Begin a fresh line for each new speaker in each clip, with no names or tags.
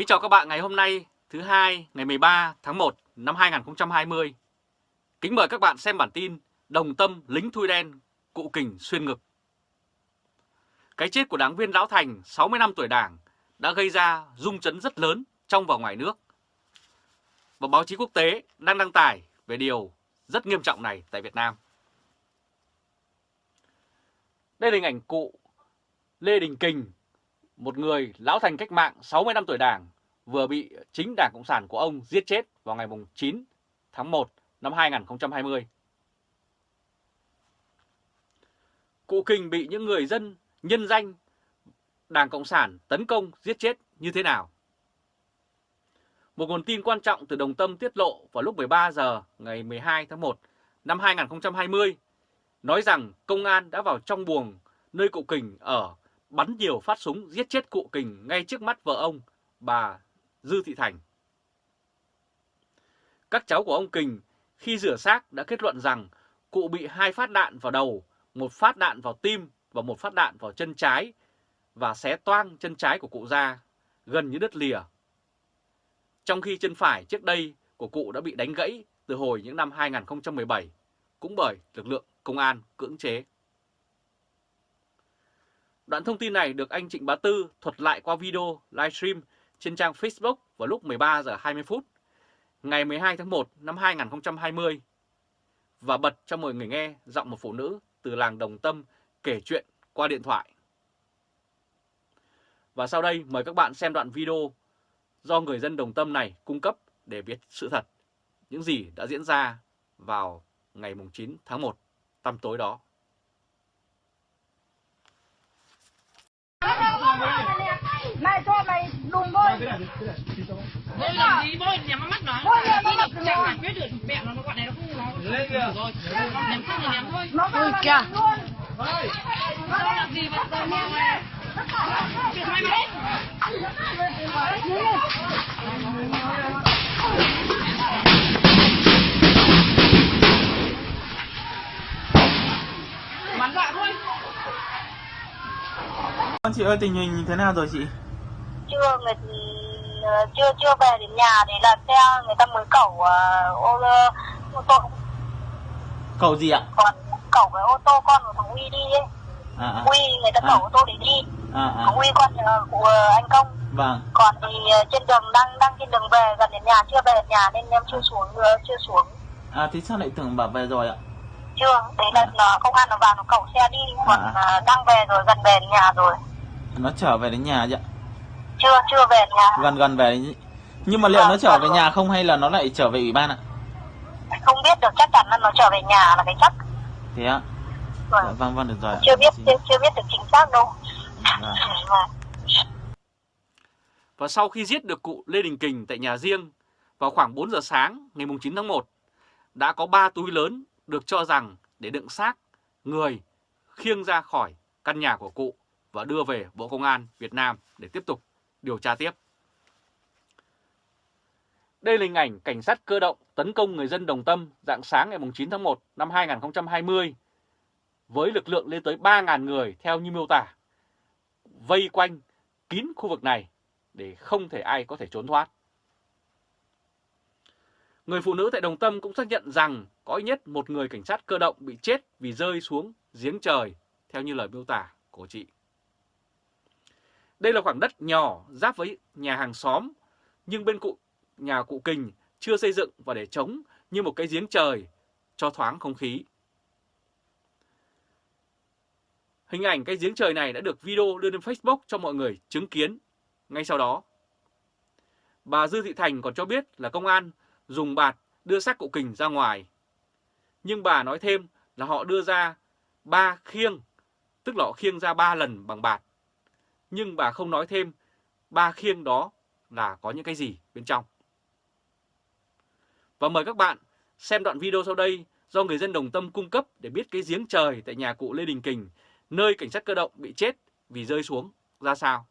Kính chào các bạn ngày hôm nay thứ hai ngày 13 tháng 1 năm 2020. Kính mời các bạn xem bản tin Đồng tâm lính thui đen, cụ kình xuyên ngực. Cái chết của đáng viên Lão Thành 60 năm tuổi đảng đã gây ra rung chấn rất lớn trong và ngoài nước. Và báo chí quốc tế đang đăng tải về điều rất nghiêm trọng này tại Việt Nam. Đây là hình ảnh cụ Lê Đình Kình, một người lão thành cách mạng 60 năm tuổi đảng, vừa bị chính Đảng Cộng sản của ông giết chết vào ngày 9 tháng 1 năm 2020. Cụ Kình bị những người dân nhân danh Đảng Cộng sản tấn công giết chết như thế nào? Một nguồn tin quan trọng từ Đồng Tâm tiết lộ vào lúc 13 giờ ngày 12 tháng 1 năm 2020 nói rằng công an đã vào trong buồng nơi cụ Kình ở bắn nhiều phát súng giết chết cụ Kình ngay trước mắt vợ ông, bà Dư Thị Thành. Các cháu của ông Kình khi rửa xác đã kết luận rằng cụ bị hai phát đạn vào đầu, một phát đạn vào tim và một phát đạn vào chân trái và xé toang chân trái của cụ ra, gần như đứt lìa. Trong khi chân phải trước đây của cụ đã bị đánh gãy từ hồi những năm 2017, cũng bởi lực lượng công an cưỡng chế. Đoạn thông tin này được anh Trịnh Bá Tư thuật lại qua video livestream trên trang Facebook vào lúc 13 giờ 20 phút ngày 12 tháng 1 năm 2020 và bật cho mọi người nghe giọng một phụ nữ từ làng Đồng Tâm kể chuyện qua điện thoại. Và sau đây mời các bạn xem đoạn video do người dân Đồng Tâm này cung cấp để biết sự thật, những gì đã diễn ra vào ngày 9 tháng 1 tăm tối đó.
Mày cho mày đùng thôi.
Bôi làm gì bôi nhắm mắt nó.
Bôi nhắm mắt nó.
Chẳng giải quyết được mẹ nó nó bọn này nó không nó. Lên kìa. Rồi. Ném không thì thôi.
Nó vào
kìa.
luôn.
Nó làm gì mà tao mà mày. Chuyện mày mà
Chị ơi tình hình thế nào rồi chị?
Chưa người ờ, chưa chưa về đến nhà để là xe người ta mới cẩu ờ, ô, ô tô
Cậu gì ạ?
còn cẩu cái ô tô con của thằng Uy đi ấy.
À, à,
Uy người ta cẩu
À.
ô tô để đi.
à, à.
Thằng Uy con ờ, của anh Công.
Vâng,
Còn thì trên đường đang đang trên đường về gần đến nhà chưa về đến nhà nên em chưa xuống ờ, chưa xuống
à thế sao lại tưởng bảo về rồi ạ?
chưa đấy là nó công an nó vào nó cẩu xe đi còn
À.
đang về rồi gần về đến nhà rồi
Nó trở về đến nhà chứ ạ?
chưa chưa về nhà
Gần gần về đến... Nhưng mà liệu
Vâng,
nó trở về
vâng.
nhà không hay là nó lại trở về ủy ban ạ?
không biết được chắc chắn là nó trở về nhà là cái chắc
Thế ạ?
Vâng.
Dạ, vâng, vâng, được rồi ạ.
chưa biết chưa, chưa biết được chính xác đâu
Vâng.
Vâng.
Và sau khi giết được cụ Lê Đình Kình tại nhà riêng vào khoảng 4 giờ sáng ngày 9 tháng 1, đã có 3 túi lớn được cho rằng để đựng xác người khiêng ra khỏi căn nhà của cụ và đưa về Bộ Công an Việt Nam để tiếp tục điều tra tiếp. Đây là hình ảnh cảnh sát cơ động tấn công người dân Đồng Tâm dạng sáng ngày 9 tháng 1 năm 2020 với lực lượng lên tới 3.000 người theo như miêu tả, vây quanh kín khu vực này để không thể ai có thể trốn thoát. Người phụ nữ tại Đồng Tâm cũng xác nhận rằng có ít nhất một người cảnh sát cơ động bị chết vì rơi xuống giếng trời, theo như lời miêu tả của chị. Đây là khoảng đất nhỏ giáp với nhà hàng xóm, nhưng bên cụ nhà cụ Kình chưa xây dựng và để trống như một cái giếng trời cho thoáng không khí. Hình ảnh cái giếng trời này đã được video đưa lên Facebook cho mọi người chứng kiến ngay sau đó. Bà Dư Thị Thành còn cho biết là công an dùng bạt đưa xác cụ Kình ra ngoài. Nhưng bà nói thêm là họ đưa ra ba khiêng, tức là họ khiêng ra ba lần bằng bạt. Nhưng bà không nói thêm ba khiêng đó là có những cái gì bên trong. Và mời các bạn xem đoạn video sau đây do người dân Đồng Tâm cung cấp để biết cái giếng trời tại nhà cụ Lê Đình Kình, nơi cảnh sát cơ động bị chết vì rơi xuống ra sao.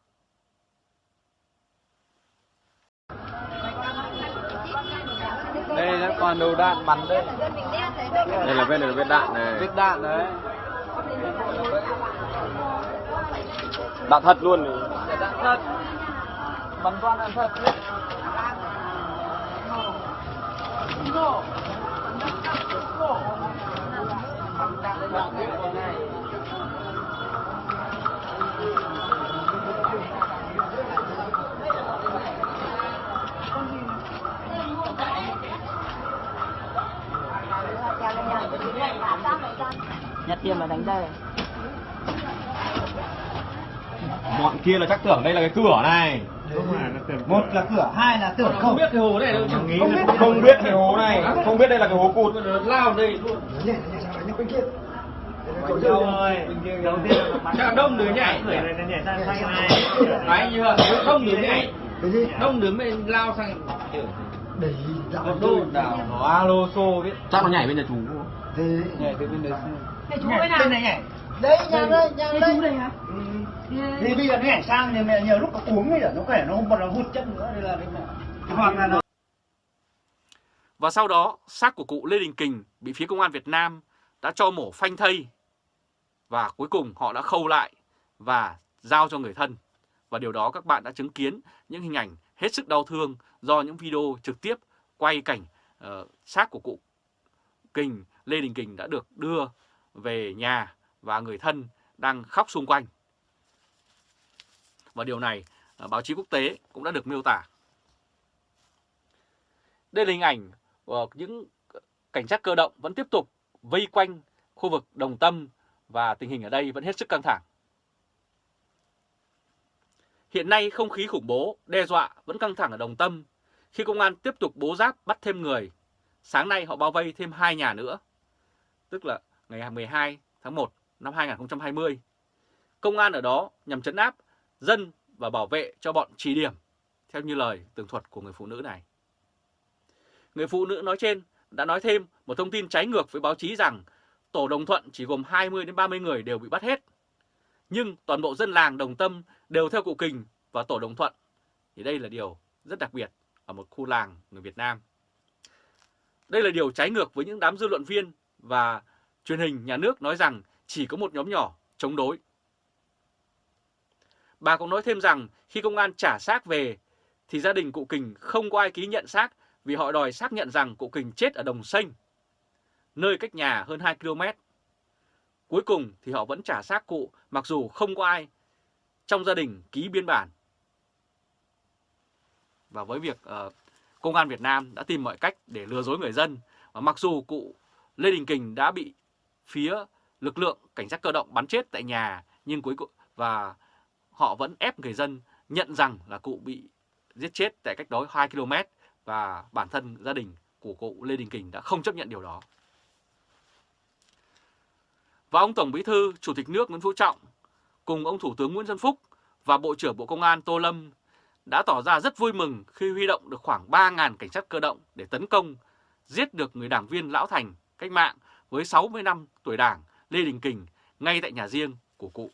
đây là toàn đầu đạn bắn đây đây là bên này là vết đạn này vết đạn đấy đạn thật luôn này đạn thật bắn toàn đạn thật.
Nhặt tiền mà đánh đây
Bọn kia là chắc tưởng đây là cái cửa này.
một là cửa hai là tưởng không
biết cái hồ này đâu.
Nghĩ
Không
là
biết
không
không biết cái hồ này, không biết đây là cái hồ cụt. Lao đây luôn.
nhảy nhảy sang đánh bên kia
Chắc đông đứa nhảy. Đấy? Đông đứa nhảy. Đông đứa mới lao sang một đô đảo nó alo xô biết. Chắc nó nhảy bên nhà chú.
thì
Nhảy từ bên đấy.
Thế chú bên nào?
này nhảy đấy nhà đây nhà
Thế
đây thì bây giờ nó sang thì mẹ nhiều lúc nó uống bây giờ nó khỏe nó không còn là hụt chân nữa đây là đây là hoặc là nó
Và sau đó, xác của cụ Lê Đình Kình bị phía công an Việt Nam đã cho mổ phanh thây và cuối cùng họ đã khâu lại và giao cho người thân. Và điều đó các bạn đã chứng kiến những hình ảnh hết sức đau thương do những video trực tiếp quay cảnh uh, xác của cụ Kình, Lê Đình Kình đã được đưa về nhà và người thân đang khóc xung quanh. Và điều này à, báo chí quốc tế cũng đã được miêu tả. Đây là hình ảnh của những cảnh sát cơ động vẫn tiếp tục vây quanh khu vực Đồng Tâm và tình hình ở đây vẫn hết sức căng thẳng. Hiện nay không khí khủng bố, đe dọa vẫn căng thẳng ở Đồng Tâm khi công an tiếp tục bố giáp bắt thêm người. Sáng nay họ bao vây thêm hai nhà nữa, tức là ngày 12 tháng 1 năm 2020. Công an ở đó nhằm chấn áp dân và bảo vệ cho bọn trì điểm, theo như lời tường thuật của người phụ nữ này. Người phụ nữ nói trên đã nói thêm một thông tin trái ngược với báo chí rằng tổ Đồng Thuận chỉ gồm 20 đến 30 người đều bị bắt hết. Nhưng toàn bộ dân làng Đồng Tâm đều theo cụ Kình và tổ Đồng Thuận. Thì đây là điều rất đặc biệt ở một khu làng người Việt Nam. Đây là điều trái ngược với những đám dư luận viên và truyền hình nhà nước nói rằng chỉ có một nhóm nhỏ chống đối. Bà cũng nói thêm rằng khi công an trả xác về thì gia đình cụ Kình không có ai ký nhận xác vì họ đòi xác nhận rằng cụ Kình chết ở Đồng Xanh, nơi cách nhà hơn 2 km. Cuối cùng thì họ vẫn trả xác cụ mặc dù không có ai trong gia đình ký biên bản. Và với việc uh, Công an Việt Nam đã tìm mọi cách để lừa dối người dân, và mặc dù cụ Lê Đình Kình đã bị phía lực lượng cảnh sát cơ động bắn chết tại nhà, nhưng cuối cùng và họ vẫn ép người dân nhận rằng là cụ bị giết chết tại cách đó 2 km và bản thân gia đình của cụ Lê Đình Kình đã không chấp nhận điều đó. Và ông Tổng Bí thư, Chủ tịch nước Nguyễn Phú Trọng cùng ông Thủ tướng Nguyễn Xuân Phúc và Bộ trưởng Bộ Công an Tô Lâm đã tỏ ra rất vui mừng khi huy động được khoảng 3.000 cảnh sát cơ động để tấn công, giết được người đảng viên Lão Thành cách mạng với 60 năm tuổi đảng Lê Đình Kình ngay tại nhà riêng của cụ.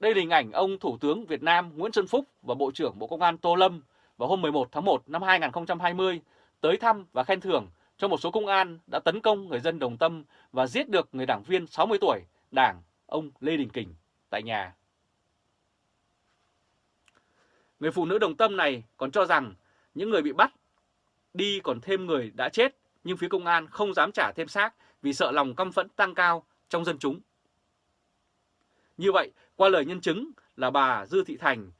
Đây là hình ảnh ông Thủ tướng Việt Nam Nguyễn Xuân Phúc và Bộ trưởng Bộ Công an Tô Lâm vào hôm 11 tháng 1 năm 2020 tới thăm và khen thưởng cho một số công an đã tấn công người dân Đồng Tâm và giết được người đảng viên 60 tuổi, đảng ông Lê Đình Kình tại nhà. Người phụ nữ Đồng Tâm này còn cho rằng những người bị bắt đi còn thêm người đã chết, nhưng phía công an không dám trả thêm xác vì sợ lòng căm phẫn tăng cao trong dân chúng. Như vậy, qua lời nhân chứng là bà Dư Thị Thành,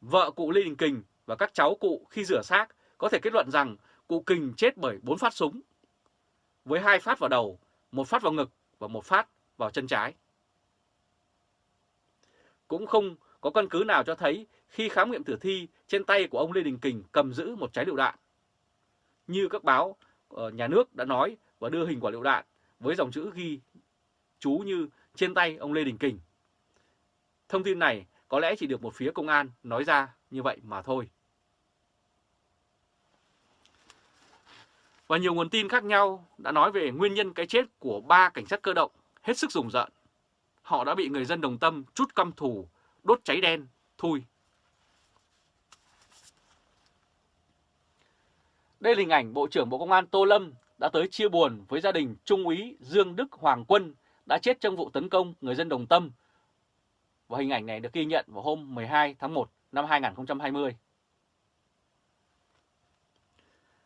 vợ cụ Lê Đình Kình và các cháu cụ khi rửa xác có thể kết luận rằng cụ Kình chết bởi 4 phát súng, với hai phát vào đầu, một phát vào ngực và một phát vào chân trái. Cũng không có căn cứ nào cho thấy khi khám nghiệm tử thi trên tay của ông Lê Đình Kình cầm giữ một trái lựu đạn. Như các báo ờ, nhà nước đã nói và đưa hình quả lựu đạn với dòng chữ ghi chú như trên tay ông Lê Đình Kình. Thông tin này có lẽ chỉ được một phía công an nói ra như vậy mà thôi. Và nhiều nguồn tin khác nhau đã nói về nguyên nhân cái chết của ba cảnh sát cơ động hết sức rùng rợn. Họ đã bị người dân đồng tâm chút căm thù, đốt cháy đen, thui. Đây là hình ảnh Bộ trưởng Bộ Công an Tô Lâm đã tới chia buồn với gia đình Trung úy Dương Đức Hoàng Quân đã chết trong vụ tấn công người dân Đồng Tâm và hình ảnh này được ghi nhận vào hôm 12 tháng 1 năm 2020.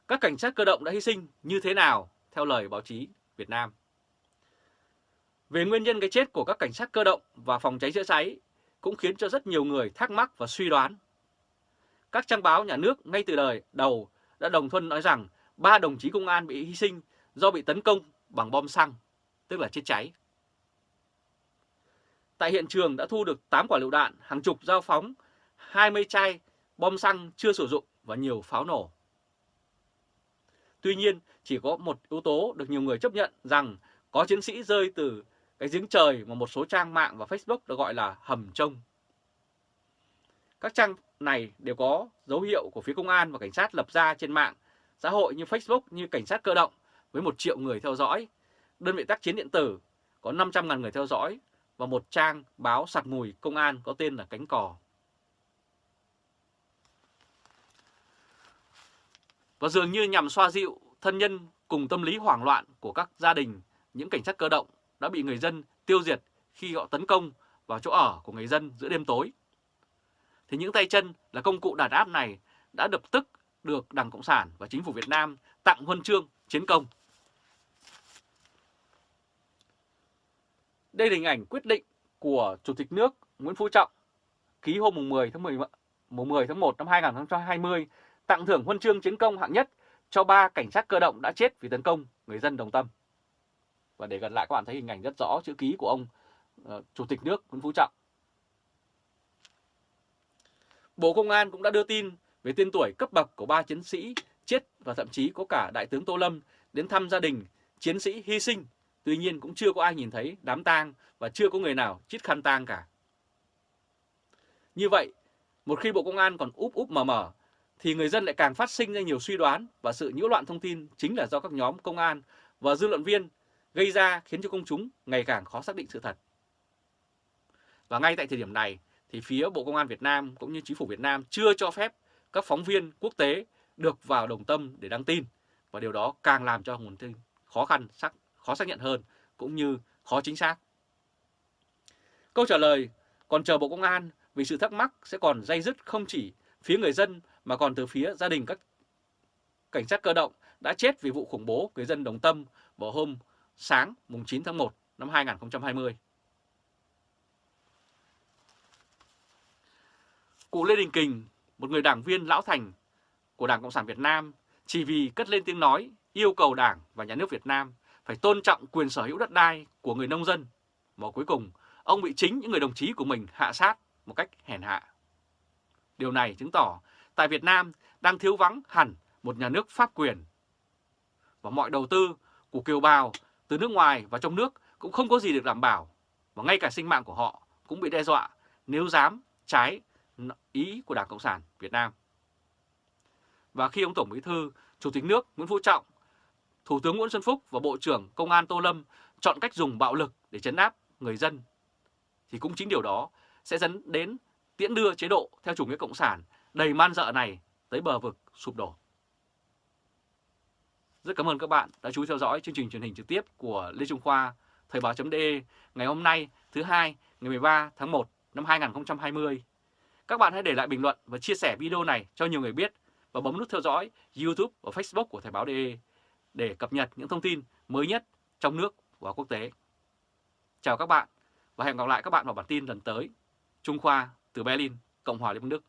Các cảnh sát cơ động đã hy sinh như thế nào theo lời báo chí Việt Nam? Về nguyên nhân cái chết của các cảnh sát cơ động và phòng cháy chữa cháy cũng khiến cho rất nhiều người thắc mắc và suy đoán. Các trang báo nhà nước ngay từ đời đầu đã đồng thuận nói rằng ba đồng chí công an bị hy sinh do bị tấn công bằng bom xăng, tức là chết cháy. Tại hiện trường đã thu được 8 quả lựu đạn, hàng chục dao phóng, 20 chai bom xăng chưa sử dụng và nhiều pháo nổ. Tuy nhiên, chỉ có một yếu tố được nhiều người chấp nhận rằng có chiến sĩ rơi từ cái giếng trời mà một số trang mạng và Facebook được gọi là hầm trông. Các trang này đều có dấu hiệu của phía công an và cảnh sát lập ra trên mạng xã hội như Facebook như cảnh sát cơ động với 1 triệu người theo dõi, đơn vị tác chiến điện tử có 500.000 người theo dõi và một trang báo sặc mùi công an có tên là Cánh Cò. Và dường như nhằm xoa dịu thân nhân cùng tâm lý hoảng loạn của các gia đình, những cảnh sát cơ động đã bị người dân tiêu diệt khi họ tấn công vào chỗ ở của người dân giữa đêm tối. Thì những tay chân là công cụ đàn áp này đã lập tức được Đảng Cộng sản và Chính phủ Việt Nam tặng huân chương chiến công. Đây là hình ảnh quyết định của Chủ tịch nước Nguyễn Phú Trọng ký hôm 10 tháng 10, 10 tháng 1 năm 2020 tặng thưởng huân chương chiến công hạng nhất cho ba cảnh sát cơ động đã chết vì tấn công người dân Đồng Tâm. Và để gần lại các bạn thấy hình ảnh rất rõ chữ ký của ông uh, Chủ tịch nước Nguyễn Phú Trọng. Bộ Công an cũng đã đưa tin về tên tuổi cấp bậc của ba chiến sĩ chết và thậm chí có cả Đại tướng Tô Lâm đến thăm gia đình chiến sĩ hy sinh. Tuy nhiên cũng chưa có ai nhìn thấy đám tang và chưa có người nào chít khăn tang cả. Như vậy, một khi Bộ Công an còn úp úp mờ mờ, thì người dân lại càng phát sinh ra nhiều suy đoán và sự nhiễu loạn thông tin chính là do các nhóm công an và dư luận viên gây ra khiến cho công chúng ngày càng khó xác định sự thật. Và ngay tại thời điểm này thì phía Bộ Công an Việt Nam cũng như Chính phủ Việt Nam chưa cho phép các phóng viên quốc tế được vào đồng tâm để đăng tin và điều đó càng làm cho nguồn tin khó khăn, xác, khó xác nhận hơn cũng như khó chính xác. Câu trả lời còn chờ Bộ Công an vì sự thắc mắc sẽ còn dây dứt không chỉ phía người dân mà còn từ phía gia đình các cảnh sát cơ động đã chết vì vụ khủng bố người dân Đồng Tâm vào hôm sáng mùng 9 tháng 1 năm 2020. Cụ Lê Đình Kình, một người đảng viên lão thành của Đảng Cộng sản Việt Nam, chỉ vì cất lên tiếng nói yêu cầu Đảng và Nhà nước Việt Nam phải tôn trọng quyền sở hữu đất đai của người nông dân, mà cuối cùng ông bị chính những người đồng chí của mình hạ sát một cách hèn hạ. Điều này chứng tỏ tại Việt Nam đang thiếu vắng hẳn một nhà nước pháp quyền. Và mọi đầu tư của kiều bào từ nước ngoài và trong nước cũng không có gì được đảm bảo. Và ngay cả sinh mạng của họ cũng bị đe dọa nếu dám trái ý của Đảng Cộng sản Việt Nam. Và khi ông Tổng Bí thư, Chủ tịch nước Nguyễn Phú Trọng, Thủ tướng Nguyễn Xuân Phúc và Bộ trưởng Công an Tô Lâm chọn cách dùng bạo lực để chấn áp người dân, thì cũng chính điều đó sẽ dẫn đến tiễn đưa chế độ theo chủ nghĩa cộng sản đầy man dợ này tới bờ vực sụp đổ. Rất cảm ơn các bạn đã chú ý theo dõi chương trình truyền hình trực tiếp của Lê Trung Khoa, Thời báo.de ngày hôm nay thứ hai ngày 13 tháng 1 năm 2020. Các bạn hãy để lại bình luận và chia sẻ video này cho nhiều người biết và bấm nút theo dõi YouTube và Facebook của Thời báo.de để cập nhật những thông tin mới nhất trong nước và quốc tế. Chào các bạn và hẹn gặp lại các bạn vào bản tin lần tới. Trung Khoa từ Berlin, Cộng hòa Liên bang Đức.